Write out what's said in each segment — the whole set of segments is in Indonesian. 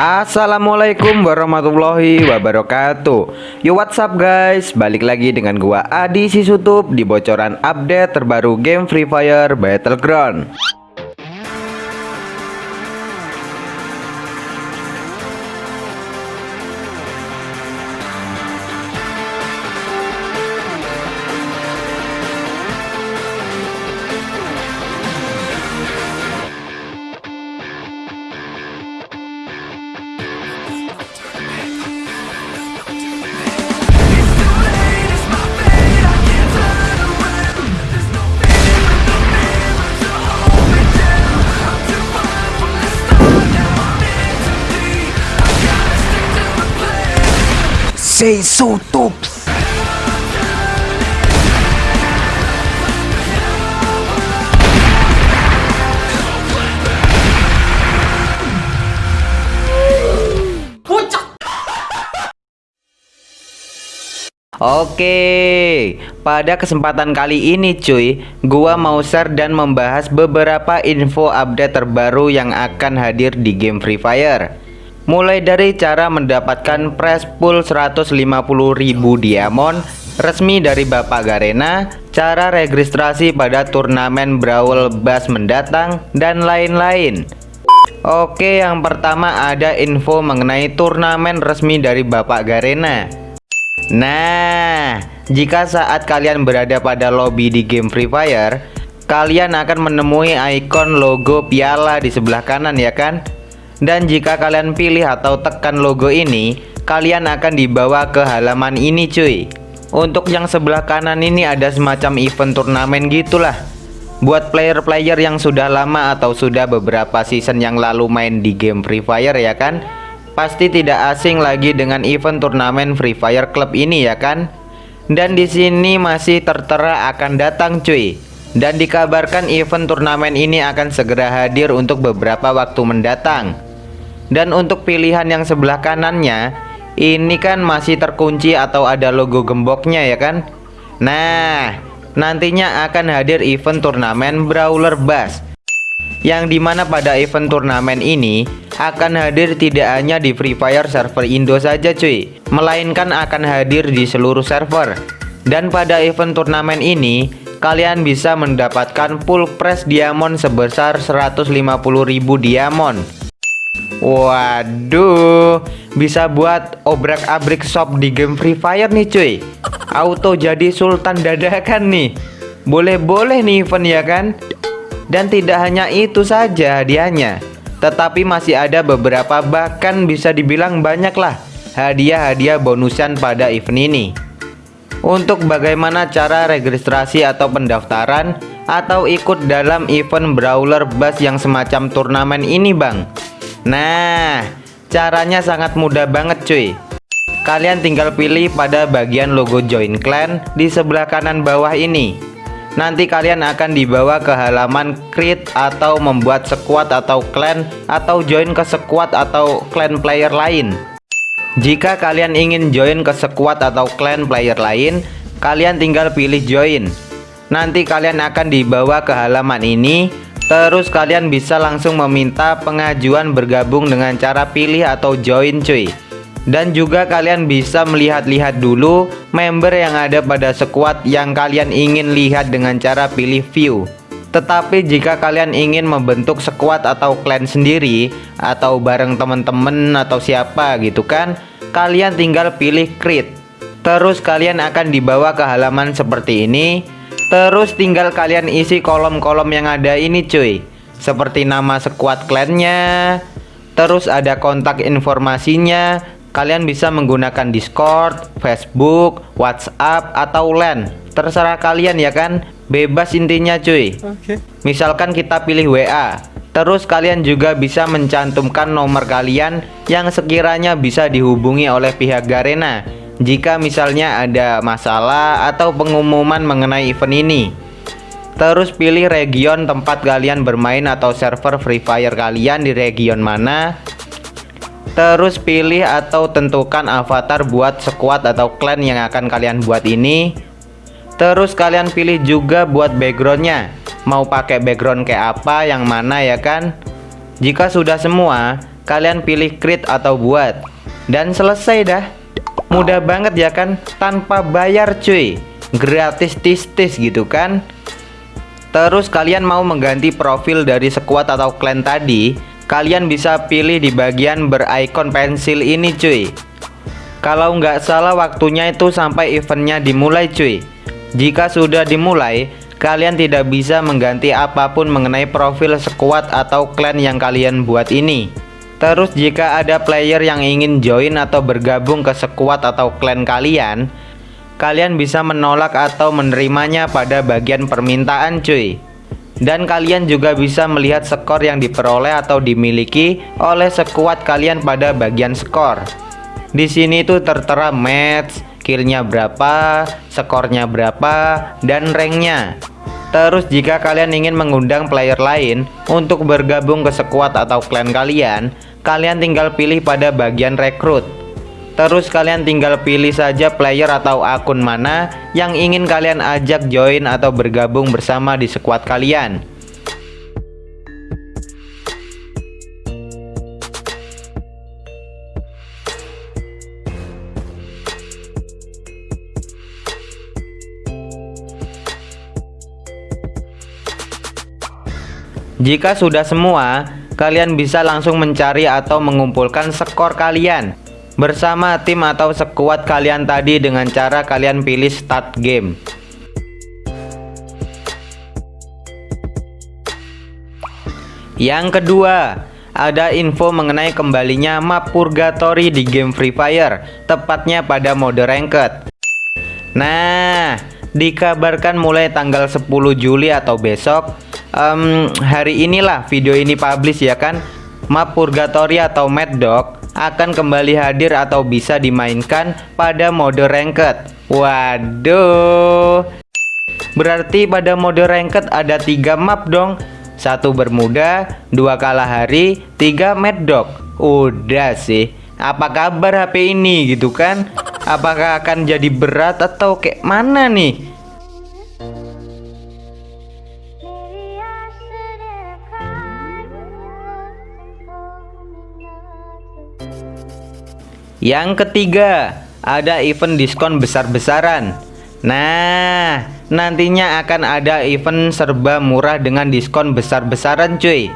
Assalamualaikum warahmatullahi wabarakatuh. Yo what's up guys? Balik lagi dengan gua Adi Sisutup Di bocoran update terbaru game Free Fire Battleground Tops Oke, pada kesempatan kali ini cuy, gua mau share dan membahas beberapa info update terbaru yang akan hadir di game Free Fire. Mulai dari cara mendapatkan press pool 150.000 diamond resmi dari Bapak Garena, cara registrasi pada turnamen Brawl Bass mendatang, dan lain-lain. Oke, yang pertama ada info mengenai turnamen resmi dari Bapak Garena. Nah, jika saat kalian berada pada lobby di game Free Fire, kalian akan menemui ikon logo piala di sebelah kanan ya kan? Dan jika kalian pilih atau tekan logo ini, kalian akan dibawa ke halaman ini cuy. Untuk yang sebelah kanan ini ada semacam event turnamen gitulah. Buat player-player yang sudah lama atau sudah beberapa season yang lalu main di game Free Fire ya kan? Pasti tidak asing lagi dengan event turnamen Free Fire Club ini ya kan? Dan di sini masih tertera akan datang cuy. Dan dikabarkan event turnamen ini akan segera hadir untuk beberapa waktu mendatang. Dan untuk pilihan yang sebelah kanannya, ini kan masih terkunci atau ada logo gemboknya ya kan? Nah, nantinya akan hadir event turnamen Brawler Bass yang di mana pada event turnamen ini akan hadir tidak hanya di Free Fire server Indo saja cuy melainkan akan hadir di seluruh server dan pada event turnamen ini kalian bisa mendapatkan full press diamond sebesar 150.000 diamond Waduh bisa buat obrak-abrik shop di game Free Fire nih cuy. Auto jadi sultan dadakan nih. Boleh-boleh nih event ya kan? Dan tidak hanya itu saja hadiahnya, tetapi masih ada beberapa bahkan bisa dibilang banyak lah hadiah-hadiah bonusan pada event ini. Untuk bagaimana cara registrasi atau pendaftaran atau ikut dalam event Brawler Bass yang semacam turnamen ini bang Nah caranya sangat mudah banget cuy. Kalian tinggal pilih pada bagian logo join clan di sebelah kanan bawah ini. Nanti kalian akan dibawa ke halaman create atau membuat squad atau clan atau join ke squad atau clan player lain. Jika kalian ingin join ke squad atau clan player lain kalian tinggal pilih join. Nanti kalian akan dibawa ke halaman ini terus kalian bisa langsung meminta pengajuan bergabung dengan cara pilih atau join cuy. Dan juga kalian bisa melihat-lihat dulu member yang ada pada squad yang kalian ingin lihat dengan cara pilih view. Tetapi jika kalian ingin membentuk squad atau clan sendiri atau bareng teman-teman atau siapa gitu kan kalian tinggal pilih create terus kalian akan dibawa ke halaman seperti ini terus tinggal kalian isi kolom-kolom yang ada ini cuy. Seperti nama squad clannya terus ada kontak informasinya. Kalian bisa menggunakan Discord, Facebook, WhatsApp, atau LAN Terserah kalian ya kan. Bebas intinya cuy. Okay. Misalkan kita pilih WA Terus kalian juga bisa mencantumkan nomor kalian Yang sekiranya bisa dihubungi oleh pihak Garena Jika misalnya ada masalah atau pengumuman mengenai event ini Terus pilih region tempat kalian bermain atau server Free Fire kalian di region mana. Terus pilih atau tentukan avatar buat squad atau clan yang akan kalian buat ini. Terus kalian pilih juga buat backgroundnya. Mau pakai background kayak apa yang mana ya kan? Jika sudah semua kalian pilih create atau buat. Dan selesai dah mudah banget ya kan? Tanpa bayar cuy. Gratis tis-tis gitu kan? Terus kalian mau mengganti profil dari squad atau clan tadi kalian bisa pilih di bagian berikon pensil ini cuy. Kalau nggak salah waktunya itu sampai eventnya dimulai cuy. Jika sudah dimulai kalian tidak bisa mengganti apa pun mengenai profil squad atau clan yang kalian buat ini terus jika ada player yang ingin join atau bergabung ke squad atau clan kalian kalian bisa menolak atau menerimanya pada bagian permintaan cuy dan kalian juga bisa melihat skor yang diperoleh atau dimiliki oleh sekuat kalian pada bagian skor. Di sini tuh tertera match, killnya berapa, skornya berapa, dan ranknya. Terus jika kalian ingin mengundang player lain untuk bergabung ke sekuat atau clan kalian, kalian tinggal pilih pada bagian rekrut. Terus kalian tinggal pilih saja player atau akun mana yang ingin kalian ajak join atau bergabung bersama di squad kalian. Jika sudah semua, kalian bisa langsung mencari atau mengumpulkan skor kalian bersama tim atau sekuat kalian tadi dengan cara kalian pilih start game. Yang kedua, ada info mengenai kembalinya map purgatory di game Free Fire, tepatnya pada mode ranked. Nah, dikabarkan mulai tanggal 10 Juli atau besok, um, hari inilah video ini publish ya kan, map purgatory atau Mad Dog akan kembali hadir atau bisa dimainkan pada mode ranked. Waduh. Berarti pada mode ranked ada tiga map dong. Satu bermuda, dua kalah hari, tiga mad dog. Udah sih. Apa kabar HP ini gitu kan? Apakah akan jadi berat atau kayak mana nih? Yang ketiga, ada event diskon besar-besaran. Nah, nantinya akan ada event serba murah dengan diskon besar-besaran cuy.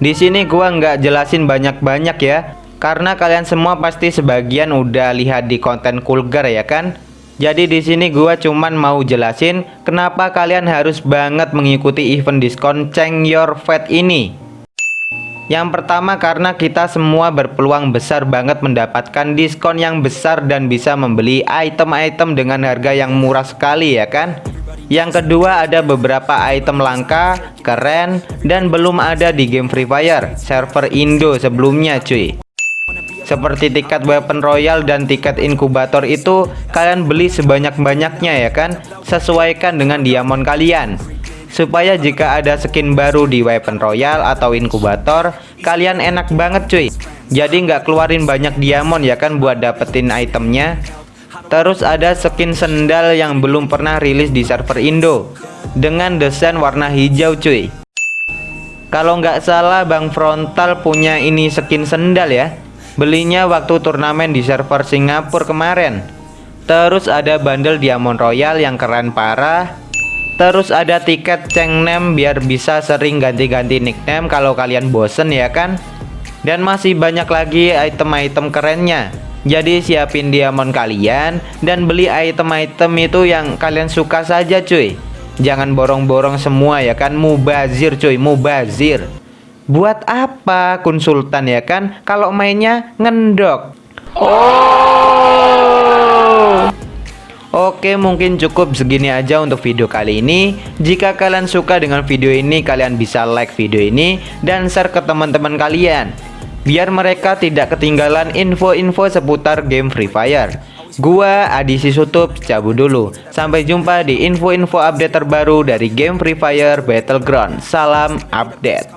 Di sini gua nggak jelasin banyak-banyak ya, karena kalian semua pasti sebagian udah lihat di konten Kulgar ya kan? Jadi di sini gua cuman mau jelasin kenapa kalian harus banget mengikuti event diskon Change Your Fate ini. Yang pertama karena kita semua berpeluang besar banget mendapatkan diskon yang besar dan bisa membeli item-item dengan harga yang murah sekali ya kan? Yang kedua ada beberapa item langka, keren, dan belum ada di game Free Fire server Indo sebelumnya cuy. Seperti tiket weapon royal dan tiket inkubator itu kalian beli sebanyak-banyaknya ya kan? Sesuaikan dengan diamond kalian supaya jika ada skin baru di weapon royal atau inkubator kalian enak banget cuy. Jadi nggak keluarin banyak diamond ya kan buat dapetin itemnya. Terus ada skin sendal yang belum pernah rilis di server Indo dengan desain warna hijau cuy. Kalau nggak salah Bang Frontal punya ini skin sendal ya. Belinya waktu turnamen di server Singapura kemarin. Terus ada bundle diamond royal yang keren parah Terus ada tiket cengnem biar bisa sering ganti-ganti nickname kalau kalian bosen ya kan? Dan masih banyak lagi item-item kerennya. Jadi siapin diamond kalian dan beli item-item itu yang kalian suka saja cuy. Jangan borong-borong semua ya kan? Mubazir cuy mubazir. Buat apa konsultan ya kan? Kalau mainnya ngendok. Oh Oke mungkin cukup segini aja untuk video kali ini. Jika kalian suka dengan video ini kalian bisa like video ini dan share ke teman-teman kalian. Biar mereka tidak ketinggalan info-info seputar game Free Fire. Gua Adi Sisutup cabut dulu. Sampai jumpa di info-info update terbaru dari game Free Fire Battleground. Salam update